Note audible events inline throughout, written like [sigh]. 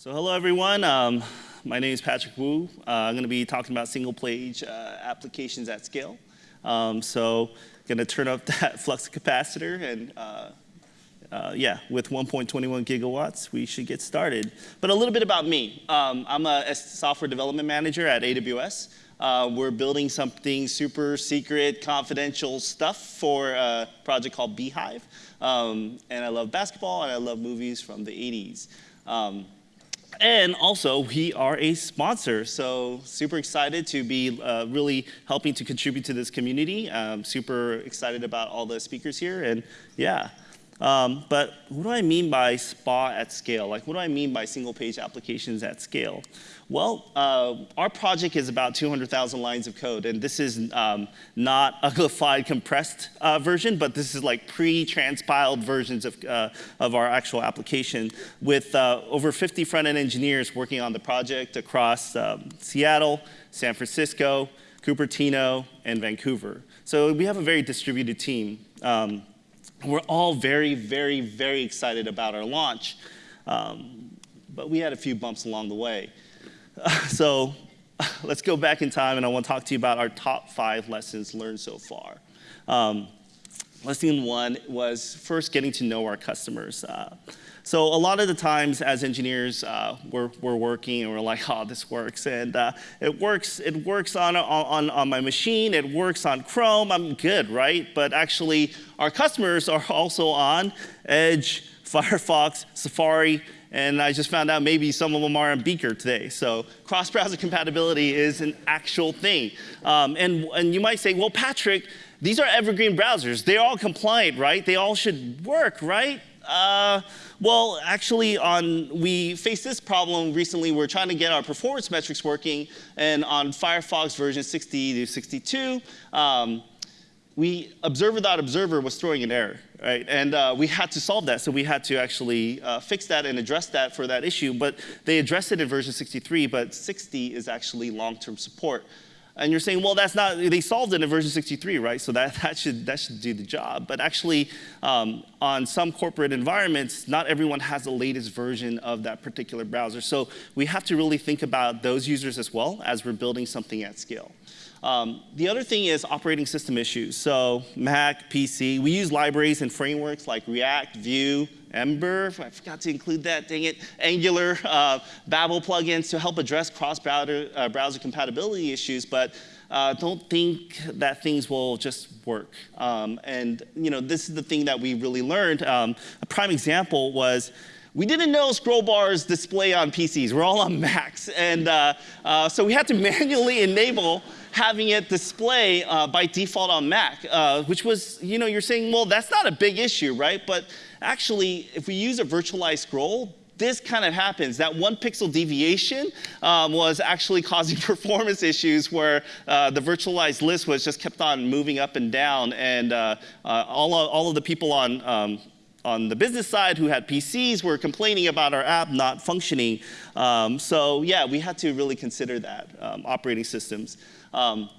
So hello, everyone. Um, my name is Patrick Wu. Uh, I'm going to be talking about single-page uh, applications at scale. Um, so going to turn up [laughs] that flux capacitor, and uh, uh yeah, with 1.21 gigawatts, we should get started. But a little bit about me. Um, I'm a software development manager at AWS. Uh, we're building something super secret, confidential stuff for a project called Beehive. Um, and I love basketball, and I love movies from the 80s. Um, and also, we are a sponsor, so super excited to be uh, really helping to contribute to this community. I'm super excited about all the speakers here, and yeah. Um, but what do I mean by SPA at scale? Like, what do I mean by single page applications at scale? Well, uh, our project is about 200,000 lines of code, and this is um, not uglified compressed uh, version, but this is like pre-transpiled versions of, uh, of our actual application with uh, over 50 front-end engineers working on the project across um, Seattle, San Francisco, Cupertino, and Vancouver. So we have a very distributed team. Um, we're all very, very, very excited about our launch. Um, but we had a few bumps along the way. [laughs] So let's go back in time and I want to talk to you about our top five lessons learned so far. Um, lesson one was first getting to know our customers. Uh, so a lot of the times as engineers, uh, we're, we're working and we're like, [laughs] oh, this works. And uh, it works, it works on, on, on my machine, it works on Chrome, I'm good, right? But actually, our customers are [laughs] also on Edge, [laughs] Firefox, Safari, and I just found out maybe some of them are on Beaker today. So cross-browser compatibility is an actual thing. Um, and, and you might say, well, Patrick, these are evergreen browsers. They're all compliant, right? They all should work, right? Uh, well, actually, on we faced this problem recently. We're trying to get our performance metrics working, and on Firefox version 60 to 62, um, we observer.observer was throwing an error, right? And uh, we had to solve that, so we had to actually uh, fix that and address that for that issue. But they addressed it in version 63, but 60 is actually long-term support. And you're saying, well, that's not, they solved it in version 63, right? So that, [laughs] that, should, that should do the job. But actually, um, on some corporate environments, not everyone has the latest version of that particular browser. So we have to really think about those users as well as we're building something at scale. Um, the other thing is operating system issues. So Mac, PC, we use libraries and frameworks like React, Vue, Ember, I forgot to include that, dang it, Angular, uh, Babel plugins to help address cross-browser uh, browser compatibility issues, but uh, don't think that things will just work. Um, and you know, this is the thing that we really learned. Um, a prime example was we didn't know scroll bars display on PCs. We're all on Macs. And uh, uh, so we had to [laughs] manually enable having it display uh, by default on Mac, uh, which was, you know, you're saying, well, that's not a big issue, right? But actually, if we use a virtualized scroll, this kind of happens. That one pixel deviation um, was actually [laughs] causing performance issues where uh, the virtualized list was just kept on moving up and down. And uh, uh, all, of, all of the people on um, on the business side who had PCs were complaining about our app not functioning. Um, so yeah, we had to really consider that, um, operating systems. Um,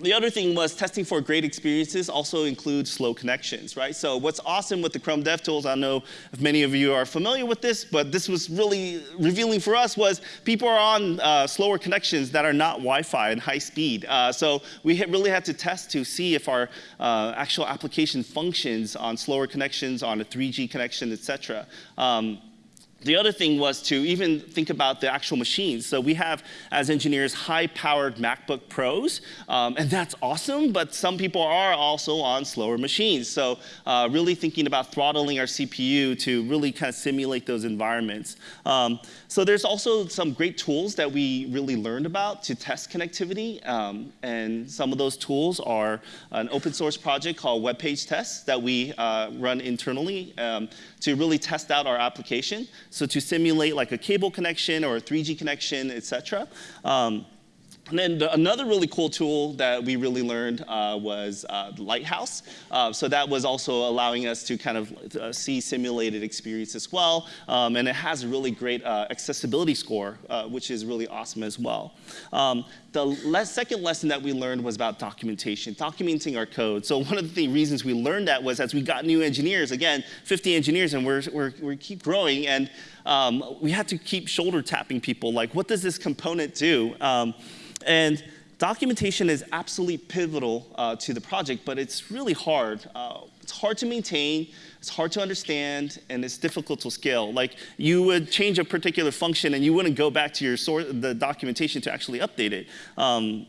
the other thing was testing for great experiences also includes slow connections, right? So what's awesome with the Chrome DevTools, I know if many of you are familiar with this, but this was really revealing for us was people are on uh, slower connections that are not Wi-Fi and high speed. Uh, so we really had to test to see if our uh, actual application functions on slower connections, on a 3G connection, et cetera. Um, the other thing was to even think about the actual machines. So we have, as engineers, high-powered MacBook Pros, um, and that's awesome, but some people are also on slower machines. So uh, really thinking about throttling our CPU to really kind of simulate those environments. Um, so there's also some great tools that we really learned about to test connectivity, um, and some of those tools are an open source project called Web Page Test that we uh, run internally um, to really test out our application. So to simulate like a cable connection or a 3G connection, et cetera. Um, and then the, another really cool tool that we really learned uh, was uh, Lighthouse. Uh, so that was also allowing us to kind of uh, see simulated experience as well. Um, and it has a really great uh, accessibility score, uh, which is really awesome as well. Um, the le second lesson that we learned was about documentation, documenting our code. So one of the reasons we learned that was as we got new engineers, again, 50 engineers, and we're, we're, we keep growing, and um, we had to keep shoulder tapping people, like, what does this component do? And documentation is absolutely pivotal uh, to the project, but it's really hard. Uh, it's hard to maintain, it's hard to understand, and it's difficult to scale. Like you would change a particular function and you wouldn't go back to your source, the documentation to actually update it. Um,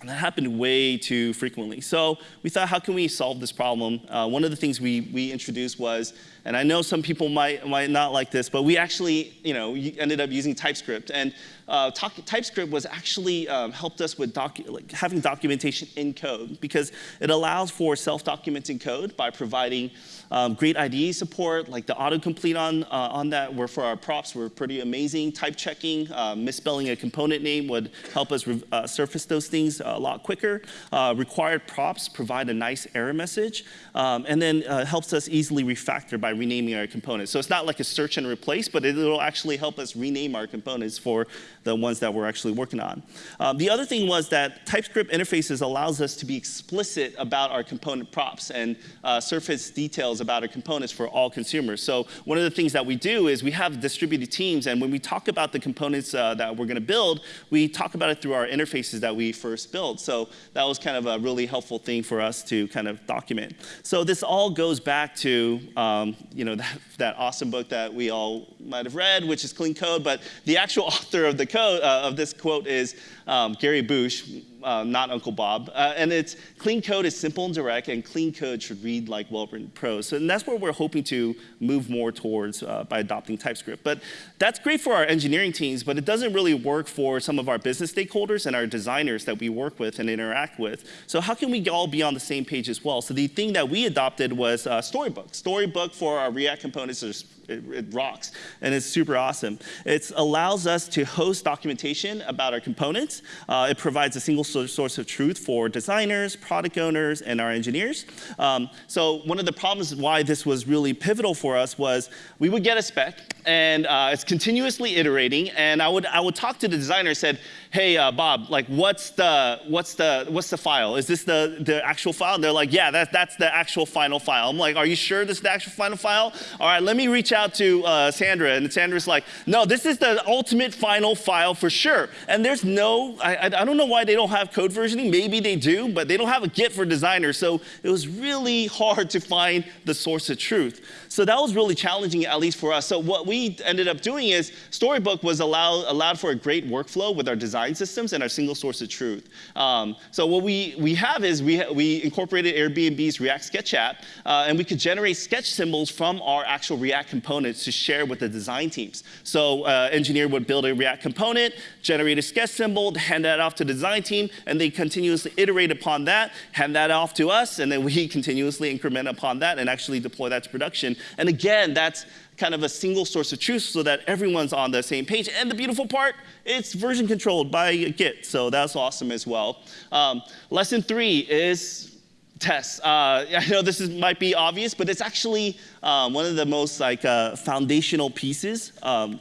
and that happened way too frequently. So we thought, how can we solve this problem? Uh, one of the things we, we introduced was, and I know some people might, might not like this, but we actually you know, ended up using TypeScript. And uh, TypeScript was actually um, helped us with docu like having documentation in code because it allows for self-documenting code by providing um, great IDE support, like the autocomplete on, uh, on that were for our props were pretty amazing. Type checking, uh, misspelling a component name would help us uh, surface those things a lot quicker. Uh, required props provide a nice error message, um, and then uh, helps us easily refactor by renaming our components. So it's not like a search and replace, but it will actually help us rename our components for the ones that we're actually working on. Um, the other thing was that TypeScript interfaces allows us to be explicit about our component props and uh, surface details about our components for all consumers. So one of the things that we do is we have distributed teams, and when we talk about the components uh, that we're going to build, we talk about it through our interfaces that we first built. So that was kind of a really helpful thing for us to kind of document. So this all goes back to um, you know [laughs] that, that awesome book that we all might have read, which is Clean Code, but the actual [laughs] author of the code uh, of this quote is um, Grady Booch, uh, not Uncle Bob. Uh, and it's clean code is simple and direct, and clean code should read like well-written prose. So, and that's where we're hoping to move more towards uh, by adopting TypeScript. But that's great for our engineering teams, but it doesn't really work for some of our business stakeholders and our designers that we work with and interact with. So how can we all be on the same page as well? So the thing that we adopted was uh, Storybook. Storybook for our React components is it, it, rocks, and it's super awesome. It allows us to host documentation about our components. Uh, it provides a single source of truth for designers, product owners, and our engineers. Um, so one of the problems why this was really pivotal for us was we would get a spec, and uh, it's continuously iterating, and I would, I would talk to the designer said, hey, uh, Bob, like what's the, what's, the, what's the file? Is this the, the actual file? And they're like, yeah, that, that's the actual final file. I'm like, are you sure this is the actual final file? All right, let me reach out to uh, Sandra. And Sandra's like, no, this is the ultimate final file for sure. And there's no, I, I don't know why they don't have code versioning. Maybe they do, but they don't have a Git for designers. So it was really hard to find the source of truth. So that was really challenging, at least for us. So what we ended up doing is Storybook was allow, allowed for a great workflow with our design design systems and our single source of truth. Um, so what we, we have is we, we incorporated Airbnb's React Sketch app, uh, and we could generate sketch symbols from our actual React components to share with the design teams. So uh, engineer would build a React component, generate a sketch symbol, hand that off to the design team, and they continuously iterate upon that, hand that off to us, and then we [laughs] continuously increment upon that and actually deploy that to production. And again, that's kind of a single source of truth so that everyone's on the same page. And the beautiful part, it's version controlled by Git, so that's awesome as well. Um, lesson three is tests. Uh, [laughs] I know this is, might be obvious, but it's actually um, one of the most like uh, foundational pieces um,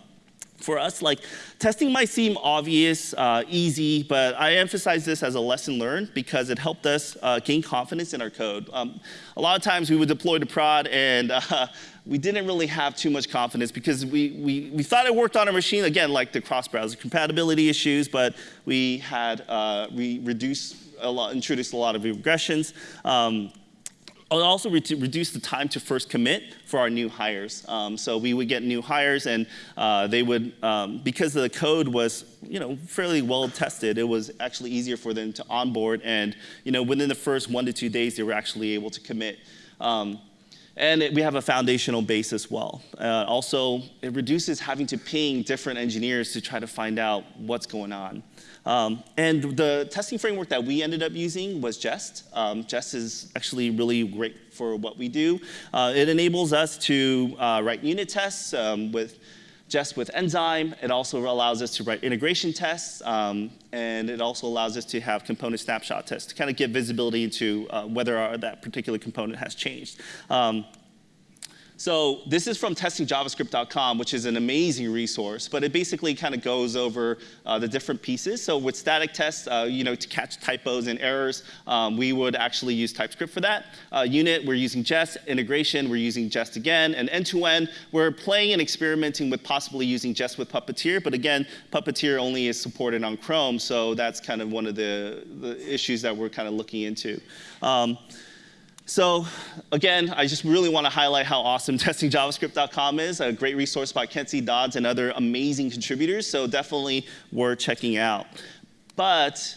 for us, like testing might seem obvious, uh, easy, but I emphasize this as a lesson learned because it helped us uh, gain confidence in our code. Um, a lot of times we would deploy to prod and [laughs] uh, we didn't really have too much confidence because we, we, we thought it worked on our machine, again, like the cross-browser compatibility issues, but we had uh, we reduced a lot, introduced a lot of regressions. Um, also re reduced the time to first commit for our new hires. Um, so we would get new hires and uh, they would, um, because the code was you know, fairly well tested, it was actually easier for them to onboard and you know, within the first one to two days they were actually able to commit. Um, and it, we have a foundational base as well. Uh, also, it reduces having to ping different engineers to try to find out what's going on. Um, and the testing framework that we ended up using was Jest. Um, Jest is actually really great for what we do. Uh, it enables us to uh, write unit tests um, with Jest with Enzyme. It also allows us to write integration tests, um, and it also allows us to have component snapshot tests to kind of give visibility into uh, whether our, that particular component has changed. Um, So this is from testingjavascript.com, which is an amazing resource, but it basically kind of goes over uh, the different pieces. So with static tests, uh, you know, to catch typos and errors, um, we would actually use TypeScript for that. Uh, unit, we're using Jest. Integration, we're using Jest again. And end-to-end, we're playing and experimenting with possibly using Jest with Puppeteer, but again, Puppeteer only is supported on Chrome, so that's kind of one of the, the issues that we're kind of looking into. Um, so again, I just really want to highlight how awesome [laughs] testingjavascript.com is, a great resource by Kent C. Dodds and other amazing contributors, so definitely worth checking out. But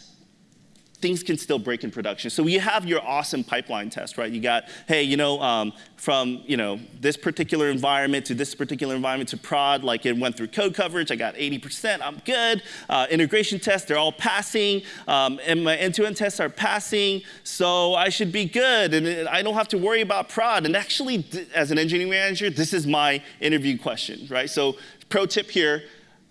things can still break in production. So you have your awesome pipeline test, right? You got, hey, you know, um, from you know this particular environment to this particular environment to prod, like it went through code coverage. I got 80%. I'm good. Uh, integration tests, they're all passing, um, and my end-to-end tests are passing. So I should be good, and I don't have to worry about prod. And actually, as an engineering manager, this is my interview question, right? So pro tip here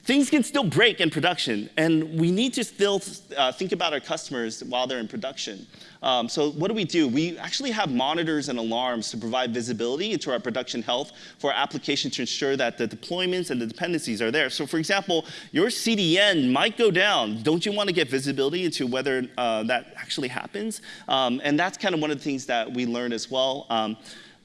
things can still break in production, and we need to still uh, think about our customers while they're in production. Um, so what do we do? We actually have monitors and alarms to provide visibility into our production health for our application to ensure that the deployments and the dependencies are there. So for example, your CDN might go down. Don't you want to get visibility into whether uh, that actually happens? Um, and that's kind of one of the things that we learned as well. Um,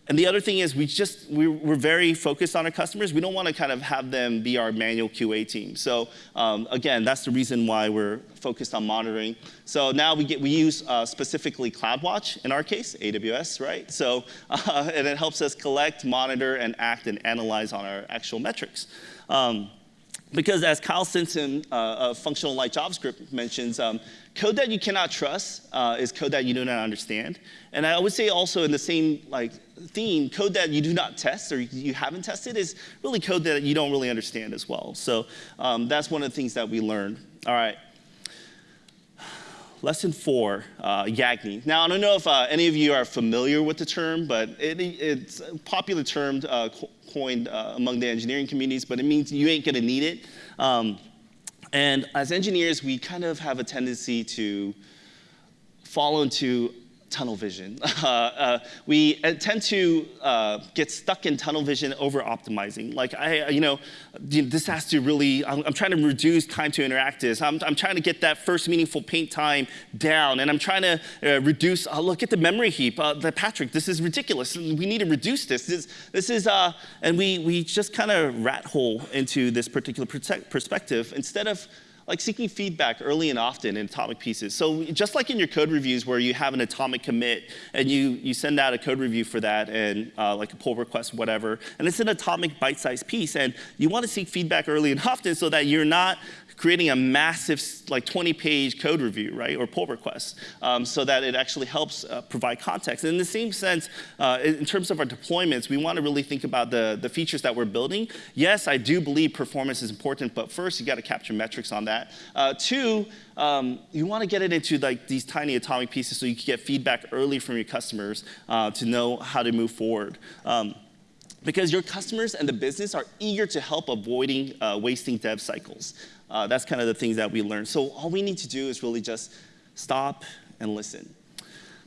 and the other thing is we just, we're, very focused on our customers. We don't want to kind of have them be our manual QA team. So um, again, that's the reason why we're focused on monitoring. So now we, get, we use uh, specifically CloudWatch in our case, AWS, right? So, uh, [laughs] and it helps us collect, monitor, and act and analyze on our actual metrics. Um, because as Kyle Simpson uh, of Functional Light JavaScript mentions, um, code that you cannot trust uh, is code that you do not understand. And I would say also in the same like theme, code that you do not test or you haven't tested is really code that you don't really understand as well. So um, that's one of the things that we learned. All right. Lesson four, uh, Yagni. Now, I don't know if uh, any of you are familiar with the term, but it, it's a popular term uh, coined uh, among the engineering communities, but it means you ain't gonna need it. Um, and as engineers, we kind of have a tendency to fall into tunnel vision. [laughs] Uh, uh, we uh, tend to uh, get stuck in tunnel vision over optimizing. Like, I, you know, this has to really, I'm, I'm trying to reduce time to interactives. I'm, I'm, trying to get that first meaningful paint time down. And I'm trying to uh, reduce, uh, look at the memory heap. the Patrick, this is ridiculous. We need to reduce this. This, this is, and we, we just kind of rat hole into this particular perspective instead of like seeking feedback early and often in atomic pieces. So just like in your code reviews where you have an atomic commit and you, you send out a code review for that and uh, like a pull request, whatever, and it's an atomic bite-sized piece and you want to seek feedback early and often so that you're not creating a massive, like 20 page code review, right, or pull request, um, so that it actually helps uh, provide context. And in the same sense, uh, in terms of our deployments, we want to really think about the, the features that we're building. Yes, I do believe performance is important, but first you got to capture metrics on that. Uh, two, um, you want to get it into like these tiny atomic pieces so you can get feedback early from your customers uh, to know how to move forward. Um, because your customers and the business are eager to help avoiding uh, wasting dev cycles. Uh, that's kind of the things that we learned. So all we need to do is really just stop and listen.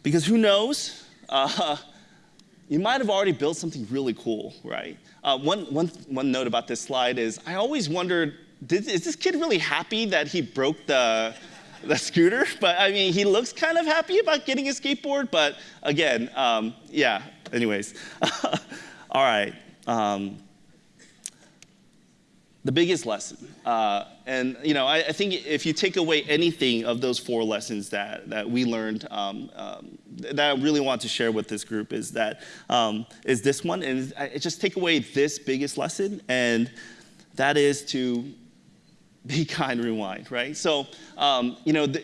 Because who knows, uh, [laughs] you might have already built something really cool, right? Uh, one, one, one note about this slide is I always wondered, did, is this kid really happy that he broke the, the scooter? [laughs] But I mean, he looks kind of happy about getting a skateboard, but again, um, yeah, anyways. [laughs] All right. Um, the biggest lesson. Uh, and you know, I, I, think if you take away anything of those four lessons that, that we learned, um, um, that I really want to share with this group is that um, is this one, and I just take away this biggest lesson, and that is to be kind, rewind, right? So, um, you know, the,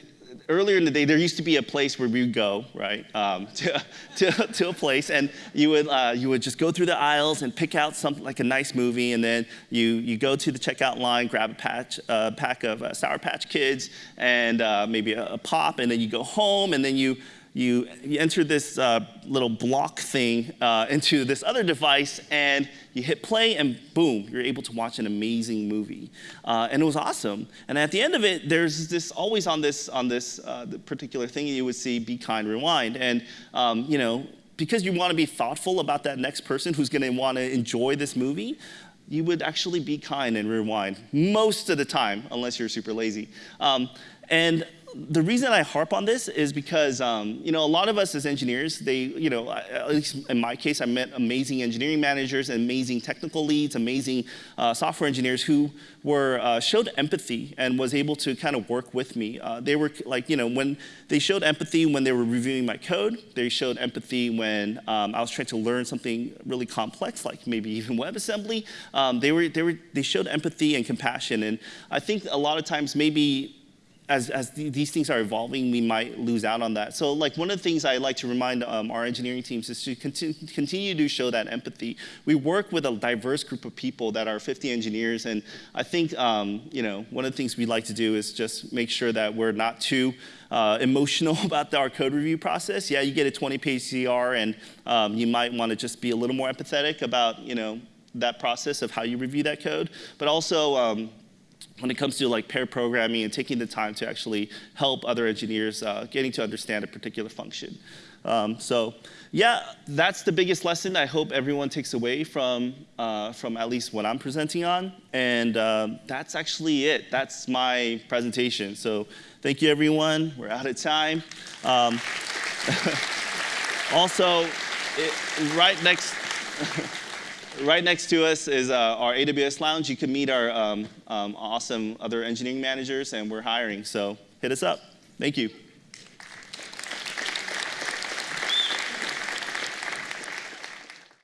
earlier in the day, there used to be a place where we would go, right, um, [laughs] to, to, to, a place, and you would, uh, you would just go through the aisles and pick out something like a nice movie, and then you, you go to the checkout line, grab a patch, uh, pack of uh, Sour Patch Kids, and uh, maybe a, a pop, and then you go home, and then you you, you enter this uh, little block thing uh, into this other device and you hit play and boom, you're able to watch an amazing movie. Uh, and it was awesome. And at the end of it, there's this always on this, on this uh, particular thing you would see be kind, rewind. And um, you know, because you want to be thoughtful about that next person who's going to want to enjoy this movie, you would actually be kind and rewind most of the time, unless you're super lazy. Um, and the reason I harp on this is because um, you know a lot of us as engineers, they you know at least in my case, I met amazing engineering managers, amazing technical leads, amazing uh, software engineers who were uh, showed empathy and was able to kind of work with me. Uh, they were like you know when they showed empathy when they were reviewing my code. They showed empathy when um, I was trying to learn something really complex, like maybe even [laughs] WebAssembly. Um, they were they were they showed empathy and compassion, and I think a lot of times maybe as, as th these things are evolving, we might lose out on that. So like one of the things I like to remind um, our engineering teams is to continue, continue to show that empathy. We work with a diverse group of people that are 50 engineers, and I think um, you know one of the things we like to do is just make sure that we're not too uh, emotional [laughs] about our code review process. Yeah, you get a 20-page CR, and um, you might want to just be a little more empathetic about you know that process of how you review that code, but also um, when it comes to like pair programming and taking the time to actually help other engineers uh, getting to understand a particular function. Um, so yeah, that's the biggest lesson I hope everyone takes away from, uh, from at least what I'm presenting on. And um, that's actually it. That's my presentation. So thank you, everyone. We're out of time. Um, [laughs] also, it, right next, [laughs] right next to us is uh, our AWS lounge. You can meet our um, um, awesome other engineering managers, and we're hiring. So hit us up. Thank you.